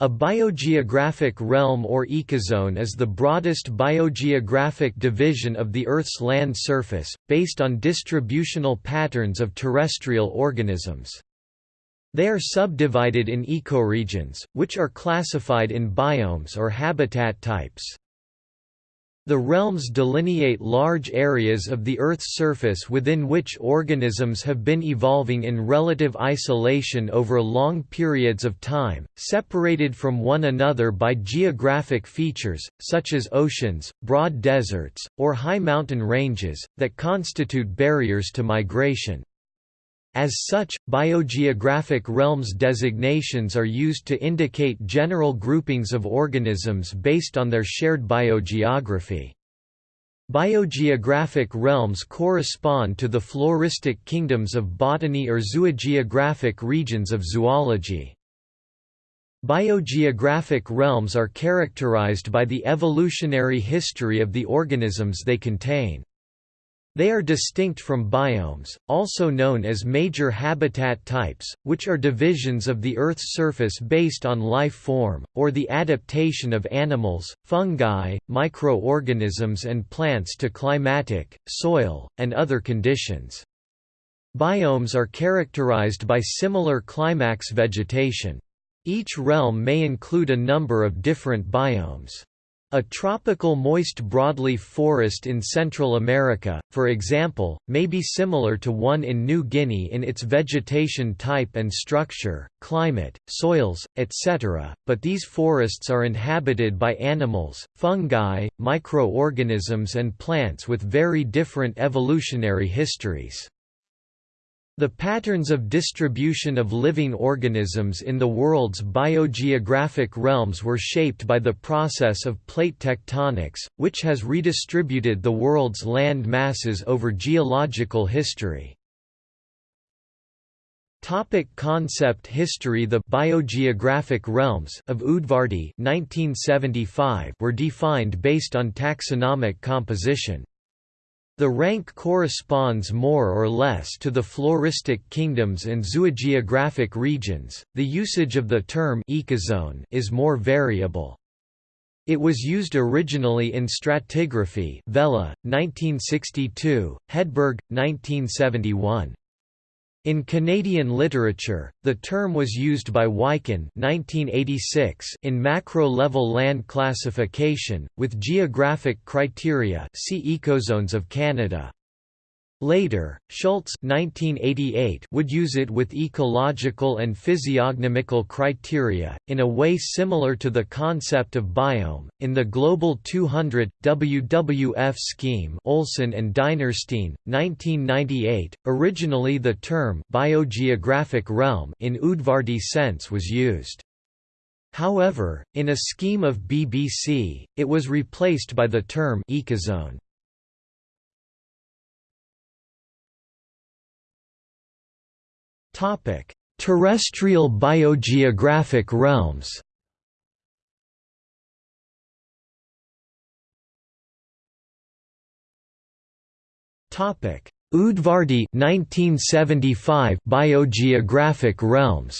A biogeographic realm or ecozone is the broadest biogeographic division of the Earth's land surface, based on distributional patterns of terrestrial organisms. They are subdivided in ecoregions, which are classified in biomes or habitat types. The realms delineate large areas of the Earth's surface within which organisms have been evolving in relative isolation over long periods of time, separated from one another by geographic features, such as oceans, broad deserts, or high mountain ranges, that constitute barriers to migration. As such, biogeographic realms designations are used to indicate general groupings of organisms based on their shared biogeography. Biogeographic realms correspond to the floristic kingdoms of botany or zoogeographic regions of zoology. Biogeographic realms are characterized by the evolutionary history of the organisms they contain. They are distinct from biomes, also known as major habitat types, which are divisions of the Earth's surface based on life form, or the adaptation of animals, fungi, microorganisms and plants to climatic, soil, and other conditions. Biomes are characterized by similar climax vegetation. Each realm may include a number of different biomes. A tropical moist broadleaf forest in Central America, for example, may be similar to one in New Guinea in its vegetation type and structure, climate, soils, etc., but these forests are inhabited by animals, fungi, microorganisms and plants with very different evolutionary histories. The patterns of distribution of living organisms in the world's biogeographic realms were shaped by the process of plate tectonics, which has redistributed the world's land masses over geological history. Topic concept history The biogeographic realms of Udvardy 1975 were defined based on taxonomic composition. The rank corresponds more or less to the floristic kingdoms and zoogeographic regions. The usage of the term ecozone is more variable. It was used originally in stratigraphy Vella, 1962, Hedberg, 1971. In Canadian literature, the term was used by Wiken in macro-level land classification, with geographic criteria see Ecozones of Canada. Later, Schultz 1988 would use it with ecological and physiognomical criteria, in a way similar to the concept of biome. In the Global 200 WWF scheme, Olson and Dinerstein, 1998, originally the term biogeographic realm in Udvardy sense was used. However, in a scheme of BBC, it was replaced by the term ecozone. Terrestrial biogeographic realms. Topic: Udvardy 1975 biogeographic realms.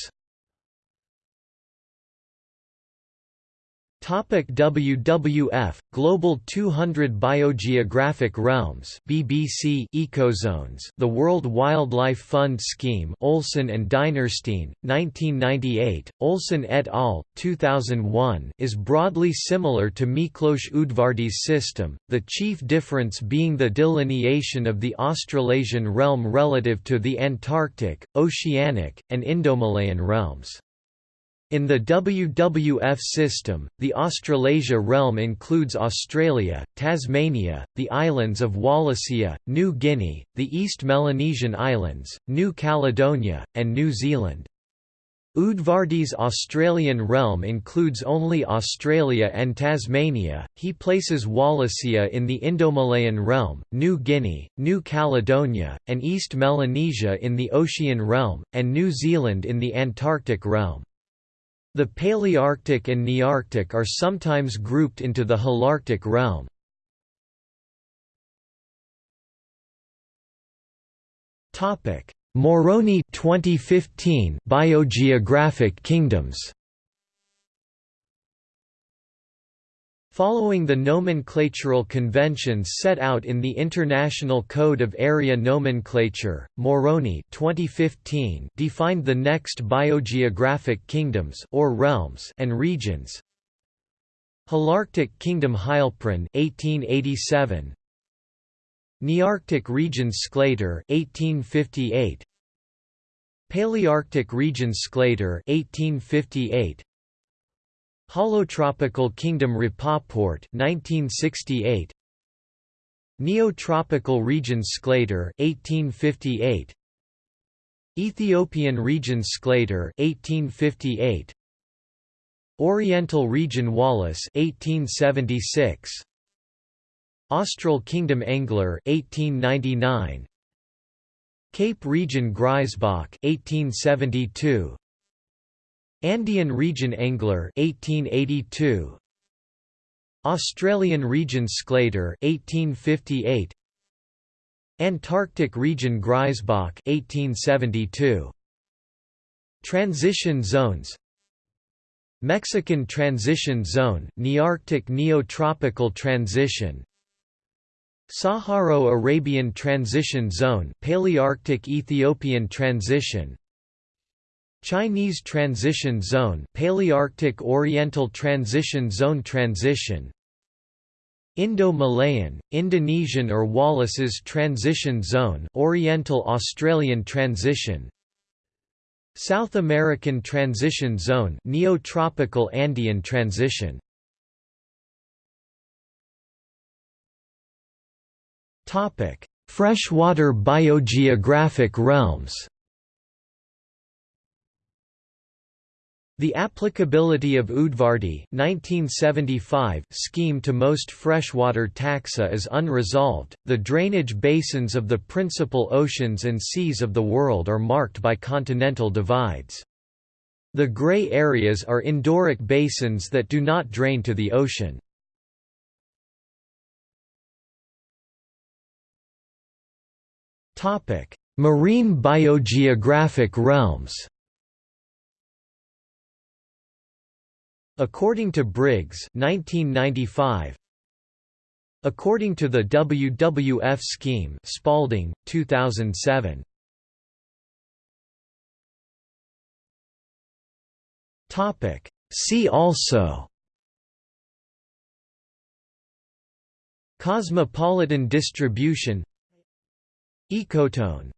Topic WWF Global 200 Biogeographic Realms BBC Ecozones The World Wildlife Fund Scheme Olson and Dinerstein 1998 Olson et al 2001 is broadly similar to Miklos Udvardy's system the chief difference being the delineation of the Australasian realm relative to the Antarctic Oceanic and Indomalayan realms in the WWF system, the Australasia realm includes Australia, Tasmania, the islands of Wallacea, New Guinea, the East Melanesian Islands, New Caledonia, and New Zealand. Udvardy's Australian realm includes only Australia and Tasmania. He places Wallacea in the Indomalayan realm, New Guinea, New Caledonia, and East Melanesia in the Ocean realm, and New Zealand in the Antarctic realm. The Palearctic and Nearctic are sometimes grouped into the Holarctic realm. Morrone 2015 Biogeographic Kingdoms Following the nomenclatural conventions set out in the International Code of Area Nomenclature, Morrone 2015 defined the next biogeographic kingdoms or realms and regions. Holarctic Kingdom Heilprin 1887 Nearctic Regions Sclater 1858 Palearctic Regions Sclater 1858 Holotropical Kingdom Rapoport 1968 Neotropical region Sclater 1858 Ethiopian region Sclater 1858 Oriental Region Wallace 1876 Austral Kingdom Engler 1899 Cape Region Grisebach 1872 Andean Region Engler 1882 Australian Region Sclater 1858 Antarctic Region Grisebach 1872 Transition zones. Mexican Transition Zone Nearctic Neotropical Transition. Saharo-Arabian Transition Zone Palearctic Ethiopian Transition Chinese Transition Zone Palearctic Oriental Transition Zone Transition. Indo-Malayan, Indonesian or Wallace's Transition Zone Oriental Australian Transition. South American Transition Zone Neotropical Andean Transition. Freshwater biogeographic realms The applicability of Udvardy 1975 scheme to most freshwater taxa is unresolved. The drainage basins of the principal oceans and seas of the world are marked by continental divides. The gray areas are endorheic basins that do not drain to the ocean. Marine biogeographic realms According to Briggs 1995, According to the WWF scheme Spalding, 2007. See also. Cosmopolitan distribution. Ecotone